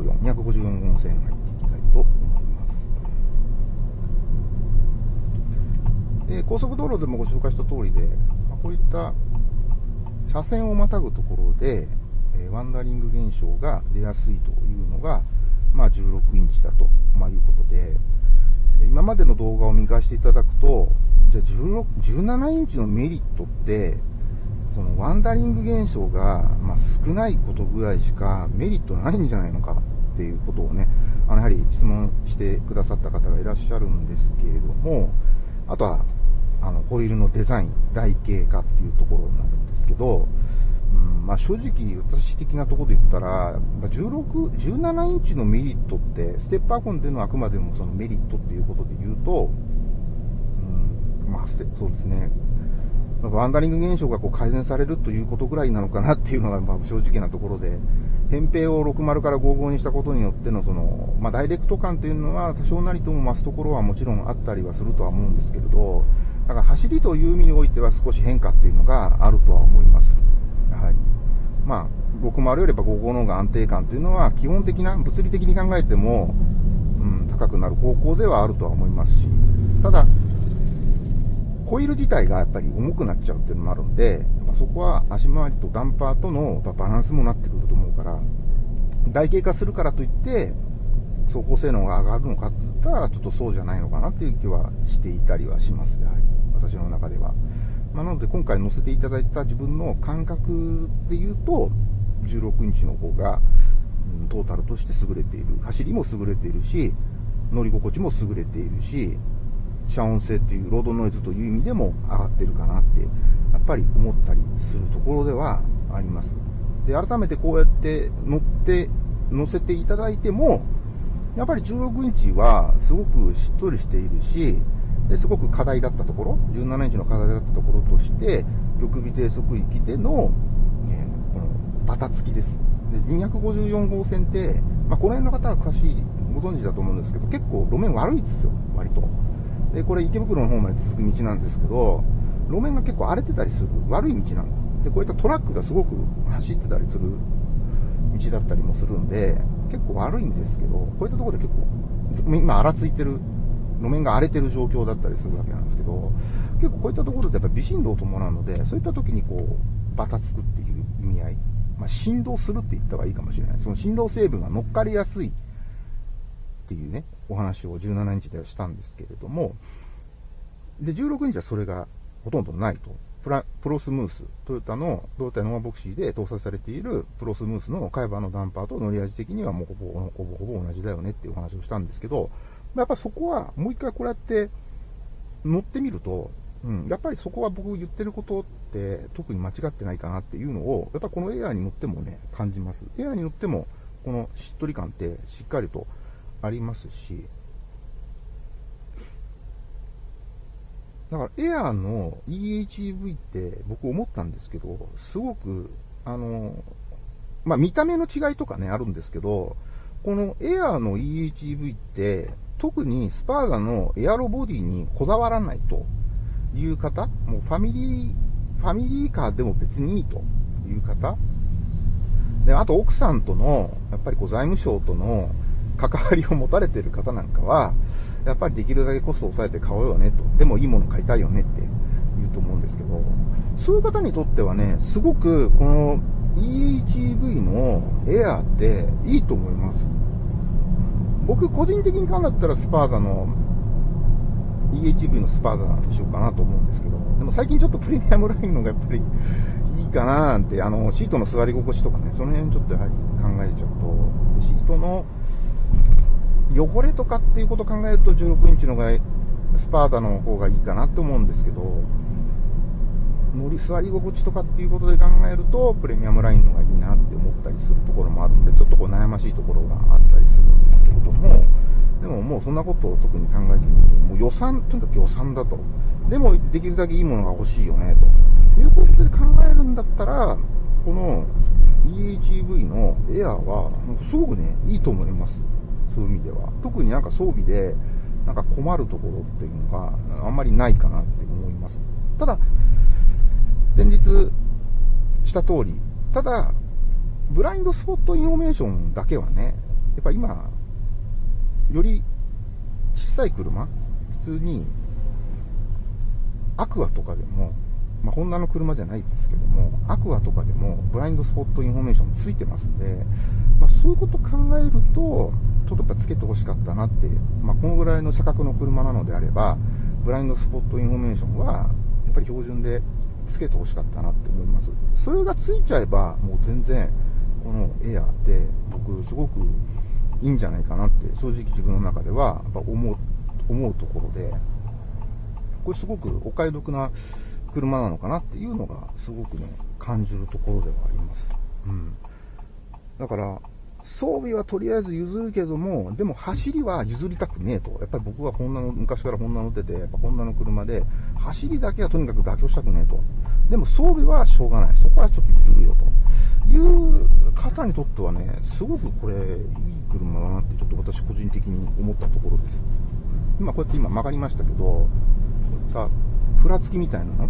254、254号線入っていきたいと思います。で高速道路でもご紹介した通りで、まあ、こういった車線をまたぐところで、え、ワンダリング現象が出やすいというのが、まあ、16インチだと、まあ、いうことで、今までの動画を見返していただくと、じゃあ16 17インチのメリットって、そのワンダリング現象が、まあ、少ないことぐらいしかメリットないんじゃないのかっていうことをね、あのやはり質問してくださった方がいらっしゃるんですけれども、あとは、あの、ホイールのデザイン、台形化っていうところになるんですけど、うんまあ、正直、私的なところで言ったら、16、17インチのメリットって、ステップアコンでのあくまでもそのメリットっていうことで言うと、うん、まあ、そうですね、ワンダリング現象がこう改善されるということぐらいなのかなっていうのがまあ正直なところで、扁平を60から55にしたことによってのその、まあ、ダイレクト感というのは多少なりとも増すところはもちろんあったりはするとは思うんですけれど、だから走りという意味においては少し変化っていうのがあるとは思います。やはり。まあ、60よりば55の方が安定感というのは基本的な、物理的に考えても、うん、高くなる方向ではあるとは思いますし、ただ、ホイール自体がやっぱり重くなっちゃうっていうのもあるんで、やっぱそこは足回りとダンパーとのバランスもなってくると思うから、台形化するからといって、走行性能が上がるのかって言ったら、ちょっとそうじゃないのかなっていう気はしていたりはします、やはり。私の中では。まあ、なので今回載せていただいた自分の感覚で言うと、16インチの方が、うん、トータルとして優れている。走りも優れているし、乗り心地も優れているし、遮音性っていうロードノイズという意味でも上がってるかなって、やっぱり思ったりするところではあります。で、改めてこうやって乗って、乗せていただいても、やっぱり16インチはすごくしっとりしているし、すごく課題だったところ、17インチの課題だったところとして、緑尾低速域での、えー、このバタつきです。で254号線って、まあ、この辺の方は詳しい、ご存知だと思うんですけど、結構路面悪いですよ、割と。で、これ池袋の方まで続く道なんですけど、路面が結構荒れてたりする悪い道なんです。で、こういったトラックがすごく走ってたりする道だったりもするんで、結構悪いんですけど、こういったところで結構、今荒ついてる、路面が荒れてる状況だったりするわけなんですけど、結構こういったところでやっぱ微振動を伴うので、そういった時にこう、バタつくっていう意味合い、まあ、振動するって言った方がいいかもしれない。その振動成分が乗っかりやすいっていうね、お話を17インチではしたんですけれども、で、16インチはそれがほとんどないと。プラプロスムース、トヨタの胴体ノアボクシーで搭載されているプロスムースの海馬のダンパーと乗り味的にはもうほぼほぼほぼ同じだよねっていうお話をしたんですけど、やっぱそこはもう一回こうやって乗ってみると、うん、やっぱりそこは僕言ってることって特に間違ってないかなっていうのを、やっぱこのエアーに乗ってもね、感じます。エアーに乗っても、このしっとり感ってしっかりとありますし、だからエアーの EHEV って僕思ったんですけど、すごく、あの、まあ、見た目の違いとかね、あるんですけど、このエアーの EHEV って、特にスパーガのエアロボディにこだわらないという方、もうファミリー、ファミリーカーでも別にいいという方、で、あと奥さんとの、やっぱりこう財務省との関わりを持たれてる方なんかは、やっぱりできるだけコストを抑えて買おうよねと。でもいいもの買いたいよねって言うと思うんですけど、そういう方にとってはね、すごくこの EHEV のエアーっていいと思います。僕個人的に考えたらスパーダの EHEV のスパーダにしようかなと思うんですけど、でも最近ちょっとプレミアムラインのがやっぱりいいかななんて、あの、シートの座り心地とかね、その辺ちょっとやはり考えちゃうと、シートの汚れとかっていうことを考えると16インチのがスパーダの方がいいかなって思うんですけど、乗り座り心地とかっていうことで考えると、プレミアムラインのがいいなって思ったりするところもあるので、ちょっとこう悩ましいところがあったりするんですけれども、でももうそんなことを特に考えずに、もう予算、とにかく予算だと。でもできるだけいいものが欲しいよね、ということで考えるんだったら、この e:HEV のエアーは、すごくね、いいと思います。そういう意味では。特になんか装備で、なんか困るところっていうのがあんまりないかなって思います。ただ、前述した通り、ただ、ブラインドスポットインフォメーションだけはね、やっぱ今、より小さい車、普通に、アクアとかでも、まあ、ホンダの車じゃないですけども、アクアとかでもブラインドスポットインフォメーションついてますんで、まあ、そういうこと考えると、ちょっとやっぱつけてほしかったなって、まあ、このぐらいの車格の車なのであれば、ブラインドスポットインフォメーションは、やっぱり標準でつけてほしかったなって思います。それがついちゃえば、もう全然、このエアって僕すごくいいんじゃないかなって正直自分の中ではやっぱ思う思うところでこれすごくお買い得な車なのかなっていうのがすごくね感じるところではあります、うん、だから装備はとりあえず譲るけども、でも走りは譲りたくねえと。やっぱり僕はホンダの、昔からホンダ乗ってて、やっぱホンダの車で、走りだけはとにかく妥協したくねえと。でも装備はしょうがない。そこはちょっと譲るよと。いう方にとってはね、すごくこれ、いい車だなってちょっと私個人的に思ったところです。今こうやって今曲がりましたけど、こういったふらつきみたいなの、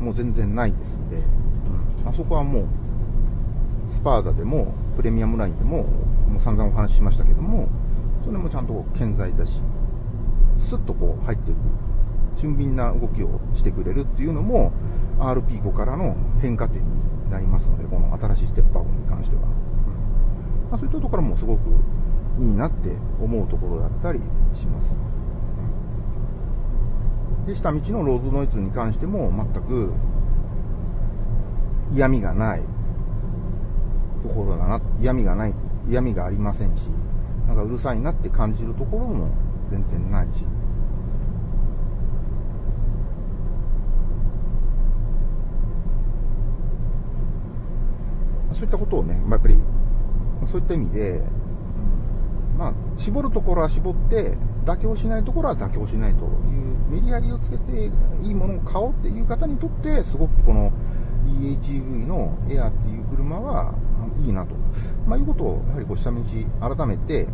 もう全然ないですんで、うん、あそこはもう、スパーダでも、プレミアムラインでも、もう散々お話ししましたけども、それもちゃんと健在だし、スッとこう入っていく、俊敏な動きをしてくれるっていうのも、RP5 からの変化点になりますので、この新しいステップアップに関しては。まあ、そういったところもすごくいいなって思うところだったりします。で、下道のロードノイズに関しても全く嫌味がないところだな、嫌味がない、嫌味がありませんし、なんかうるさいなって感じるところも全然ないし。そういったことをね、やっぱり、そういった意味で、まあ、絞るところは絞って、妥協しないところは妥協しないというメリハリをつけていいものを買おうっていう方にとって、すごくこの EHEV のエアっていう車はいいなと、まあ、いうことをやはりこう下道改めて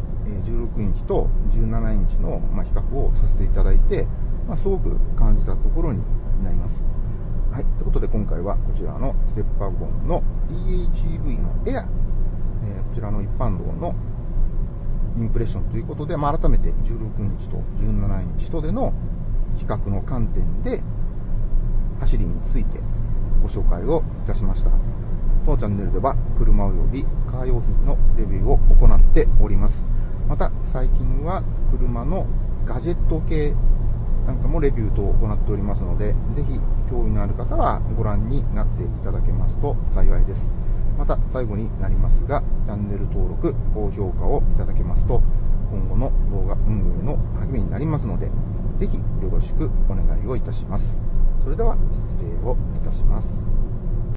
16インチと17インチの比較をさせていただいて、まあ、すごく感じたところになります。はい。ということで今回はこちらのステップワゴンの EHEV のエア、えー、こちらの一般道のインプレッションということで、まあ、改めて16インチと17インチとでの比較の観点で走りについてご紹介をいたしました。当チャンネルでは車及びカー用品のレビューを行っております。また最近は車のガジェット系なんかもレビュー等を行っておりますので、ぜひ興味のある方はご覧になっていただけますと幸いです。また最後になりますが、チャンネル登録、高評価をいただけますと、今後の動画運営の励みになりますので、ぜひよろしくお願いをいたします。それでは失礼をいたします。